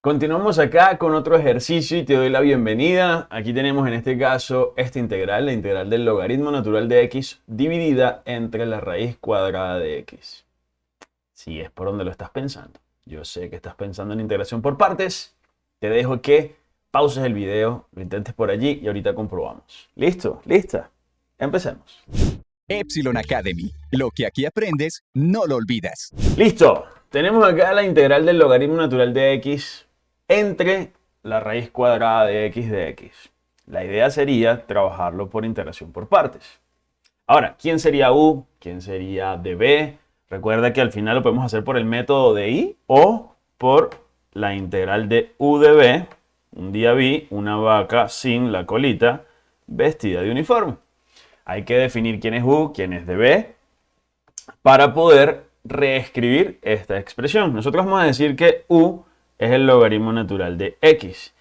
Continuamos acá con otro ejercicio y te doy la bienvenida. Aquí tenemos en este caso esta integral, la integral del logaritmo natural de x dividida entre la raíz cuadrada de x. Si es por donde lo estás pensando. Yo sé que estás pensando en integración por partes. Te dejo que pauses el video, lo intentes por allí y ahorita comprobamos. ¿Listo? ¿Lista? Empecemos. Epsilon Academy. Lo que aquí aprendes, no lo olvidas. Listo. Tenemos acá la integral del logaritmo natural de x entre la raíz cuadrada de x de x. La idea sería trabajarlo por integración por partes. Ahora, ¿quién sería u? ¿Quién sería db? Recuerda que al final lo podemos hacer por el método de i o por la integral de u de b. Un día vi una vaca sin la colita vestida de uniforme. Hay que definir quién es u, quién es db para poder reescribir esta expresión. Nosotros vamos a decir que u es el logaritmo natural de x.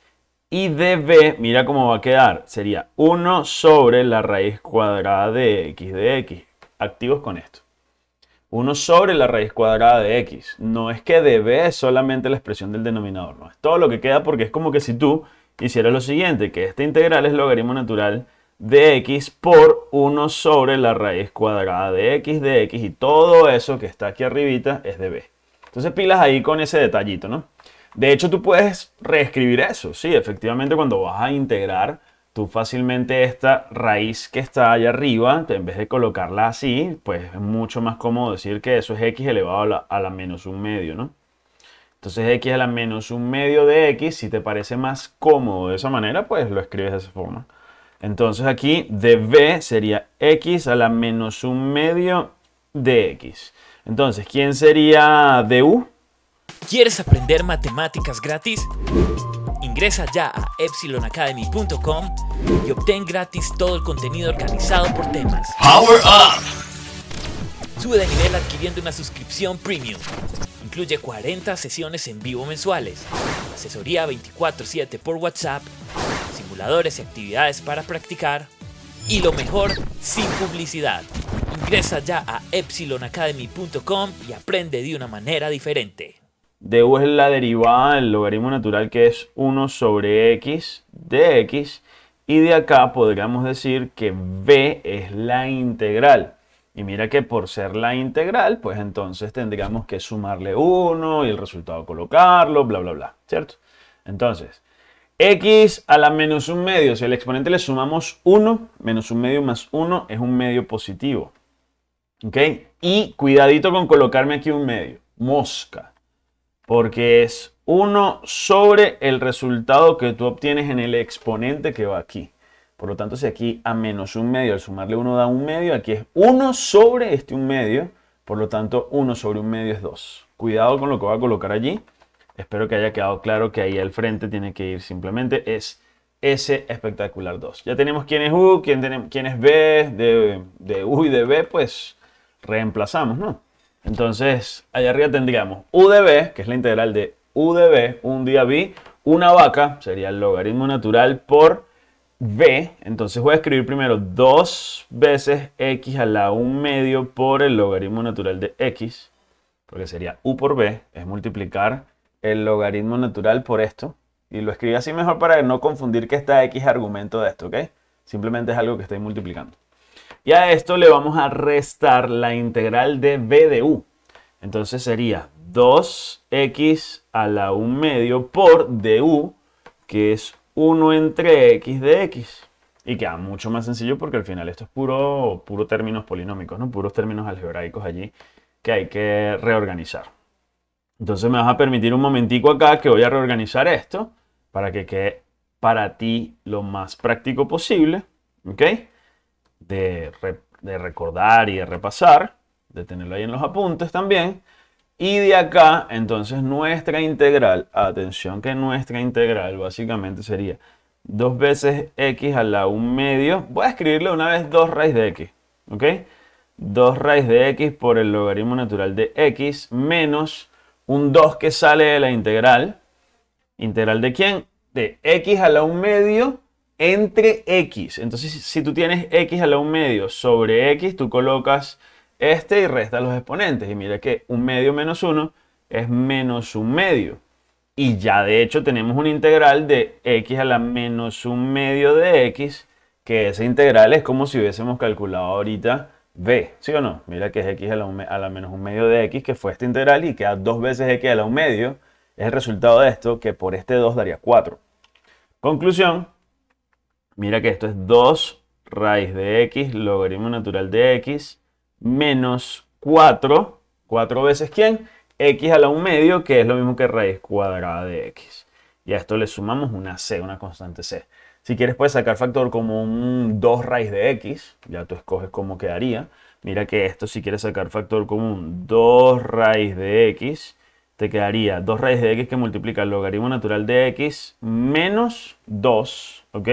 Y db, mira cómo va a quedar, sería 1 sobre la raíz cuadrada de x de x. Activos con esto. 1 sobre la raíz cuadrada de x. No es que db es solamente la expresión del denominador, no. Es todo lo que queda porque es como que si tú hicieras lo siguiente, que esta integral es logaritmo natural de x por 1 sobre la raíz cuadrada de x de x y todo eso que está aquí arribita es db. Entonces pilas ahí con ese detallito, ¿no? De hecho, tú puedes reescribir eso. Sí, efectivamente, cuando vas a integrar, tú fácilmente esta raíz que está allá arriba, en vez de colocarla así, pues es mucho más cómodo decir que eso es x elevado a la, menos un medio, ¿no? Entonces x a la menos un medio de x, si te parece más cómodo de esa manera, pues lo escribes de esa forma. Entonces aquí db sería x a la menos un medio de x. Entonces, ¿quién sería du? ¿Quieres aprender matemáticas gratis? Ingresa ya a epsilonacademy.com y obtén gratis todo el contenido organizado por temas. Power Up! Sube de nivel adquiriendo una suscripción premium. Incluye 40 sesiones en vivo mensuales, asesoría 24/7 por WhatsApp, simuladores y actividades para practicar y lo mejor, sin publicidad. Ingresa ya a epsilonacademy.com y aprende de una manera diferente du es la derivada del logaritmo natural que es 1 sobre x de x. Y de acá podríamos decir que b es la integral. Y mira que por ser la integral, pues entonces tendríamos que sumarle 1 y el resultado colocarlo, bla, bla, bla, ¿cierto? Entonces, x a la menos un medio, si al exponente le sumamos 1, menos un medio más 1 es un medio positivo. ¿Ok? Y cuidadito con colocarme aquí un medio, mosca porque es 1 sobre el resultado que tú obtienes en el exponente que va aquí. Por lo tanto, si aquí a menos un medio, al sumarle 1 da un medio, aquí es 1 sobre este un medio, por lo tanto 1 sobre un medio es 2. Cuidado con lo que voy a colocar allí. Espero que haya quedado claro que ahí al frente tiene que ir simplemente es S espectacular 2. Ya tenemos quién es U, quién, tenemos, quién es B, de, de U y de B, pues reemplazamos, ¿no? Entonces, allá arriba tendríamos u de b, que es la integral de u de b, un día b, una vaca, sería el logaritmo natural por b. Entonces voy a escribir primero 2 veces x a la 1 medio por el logaritmo natural de x, porque sería u por b, es multiplicar el logaritmo natural por esto. Y lo escribí así mejor para no confundir que esta x es argumento de esto, ¿ok? Simplemente es algo que estoy multiplicando. Y a esto le vamos a restar la integral de b de u. Entonces sería 2x a la 1 medio por du, que es 1 entre x de x. Y queda mucho más sencillo porque al final esto es puro, puro términos polinómicos, ¿no? puros términos algebraicos allí que hay que reorganizar. Entonces me vas a permitir un momentico acá que voy a reorganizar esto para que quede para ti lo más práctico posible. ¿Ok? De, recordar y de repasar, de tenerlo ahí en los apuntes también. Y de acá, entonces nuestra integral, atención que nuestra integral básicamente sería 2 veces x a la 1 medio. Voy a escribirle una vez 2 raíz de x, ¿ok? 2 raíz de x por el logaritmo natural de x menos un 2 que sale de la integral. ¿Integral de quién? De x a la 1 medio entre x. Entonces, si tú tienes x a la 1 medio sobre x, tú colocas este y restas los exponentes. Y mira que un medio menos 1 es menos un medio. Y ya de hecho tenemos una integral de x a la menos un medio de x, que esa integral es como si hubiésemos calculado ahorita b, ¿sí o no? Mira que es x a la, a la menos un medio de x, que fue esta integral, y queda dos veces x a la un medio. Es el resultado de esto, que por este 2 daría 4. Conclusión, mira que esto es 2 raíz de x, logaritmo natural de x, menos 4, 4 veces ¿quién? x a la 1 medio, que es lo mismo que raíz cuadrada de x. Y a esto le sumamos una c, una constante c. Si quieres puedes sacar factor como un 2 raíz de x, ya tú escoges cómo quedaría. Mira que esto si quieres sacar factor común 2 raíz de x, te quedaría 2 raíz de x que multiplica el logaritmo natural de x menos 2, ¿ok?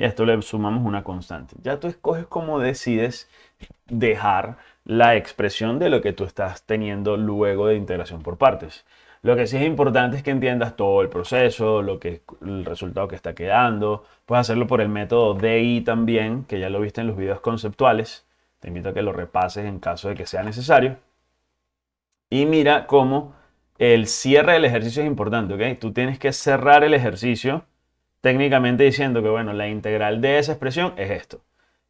Y a esto le sumamos una constante. Ya tú escoges cómo decides dejar la expresión de lo que tú estás teniendo luego de integración por partes. Lo que sí es importante es que entiendas todo el proceso, lo que, el resultado que está quedando. Puedes hacerlo por el método DI también, que ya lo viste en los videos conceptuales. Te invito a que lo repases en caso de que sea necesario. Y mira cómo el cierre del ejercicio es importante, ¿ok? Tú tienes que cerrar el ejercicio técnicamente diciendo que, bueno, la integral de esa expresión es esto.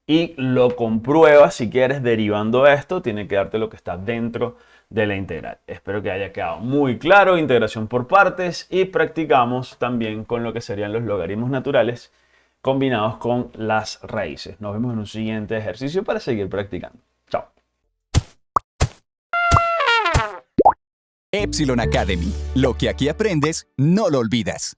Y lo compruebas si quieres derivando esto, tiene que darte lo que está dentro de la integral. Espero que haya quedado muy claro, integración por partes y practicamos también con lo que serían los logaritmos naturales combinados con las raíces. Nos vemos en un siguiente ejercicio para seguir practicando. Chao. Epsilon Academy. Lo que aquí aprendes, no lo olvidas.